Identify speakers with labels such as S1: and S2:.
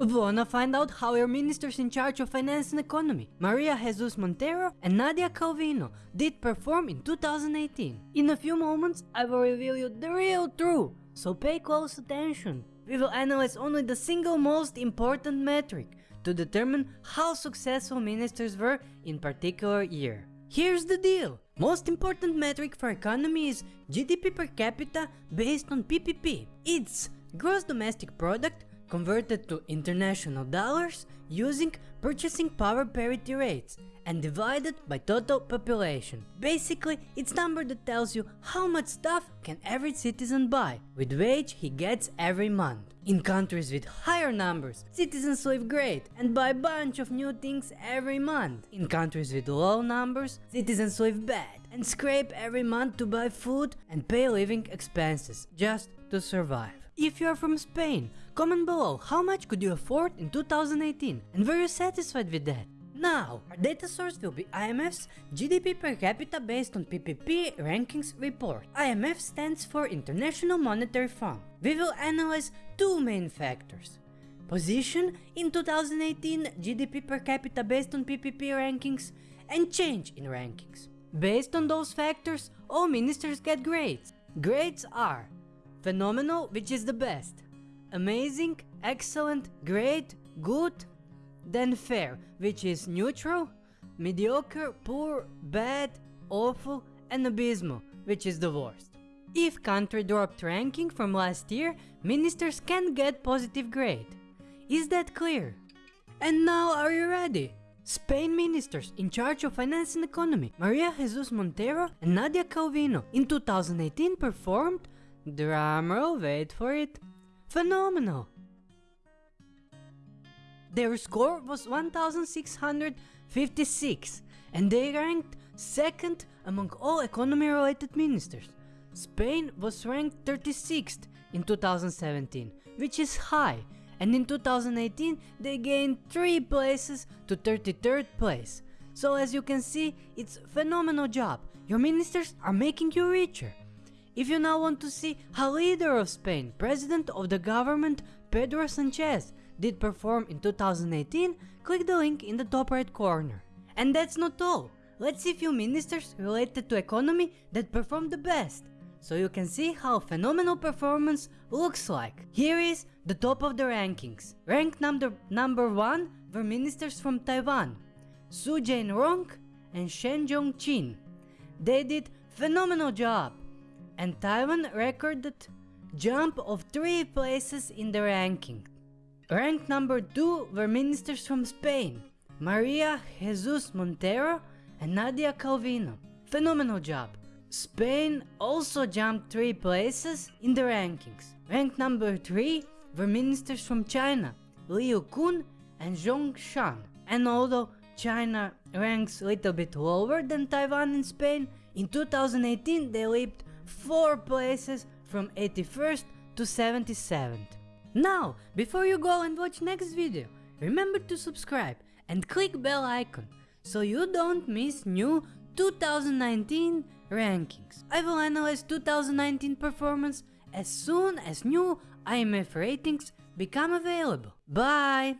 S1: Wanna find out how your ministers in charge of finance and economy, Maria Jesus Montero and Nadia Calvino, did perform in 2018? In a few moments, I will reveal you the real truth, so pay close attention. We will analyze only the single most important metric to determine how successful ministers were in particular year. Here's the deal. Most important metric for economy is GDP per capita based on PPP. It's gross domestic product converted to international dollars using purchasing power parity rates and divided by total population. Basically, it's number that tells you how much stuff can every citizen buy with wage he gets every month. In countries with higher numbers, citizens live great and buy a bunch of new things every month. In countries with low numbers, citizens live bad and scrape every month to buy food and pay living expenses just to survive. If you are from Spain, comment below how much could you afford in 2018 and were you satisfied with that? Now, our data source will be IMF's GDP per capita based on PPP rankings report. IMF stands for International Monetary Fund. We will analyze two main factors. Position in 2018 GDP per capita based on PPP rankings and change in rankings. Based on those factors, all ministers get grades. Grades are phenomenal, which is the best, amazing, excellent, great, good, then fair, which is neutral, mediocre, poor, bad, awful, and abysmal, which is the worst. If country dropped ranking from last year, ministers can get positive grade. Is that clear? And now are you ready? Spain ministers in charge of finance and economy, Maria Jesus Montero and Nadia Calvino, in 2018 performed, drumroll, wait for it, phenomenal. Their score was 1656 and they ranked second among all economy related ministers. Spain was ranked 36th in 2017, which is high, and in 2018 they gained 3 places to 33rd place. So as you can see, it's phenomenal job. Your ministers are making you richer. If you now want to see how leader of Spain, president of the government Pedro Sanchez did perform in 2018, click the link in the top right corner. And that's not all. Let's see few ministers related to economy that performed the best, so you can see how phenomenal performance looks like. Here is the top of the rankings. Ranked number, number 1 were ministers from Taiwan, Su Jianrong and Shen Zhongqin. They did phenomenal job, and Taiwan recorded jump of 3 places in the ranking. Ranked number 2 were ministers from Spain, Maria Jesus Montero and Nadia Calvino. Phenomenal job. Spain also jumped 3 places in the rankings. Ranked number 3 were ministers from China, Liu Kun and Zhong Shan. And although China ranks a little bit lower than Taiwan and Spain, in 2018 they leaped 4 places from 81st to 77th. Now, before you go and watch next video, remember to subscribe and click bell icon so you don't miss new 2019 rankings. I will analyze 2019 performance as soon as new IMF ratings become available. Bye!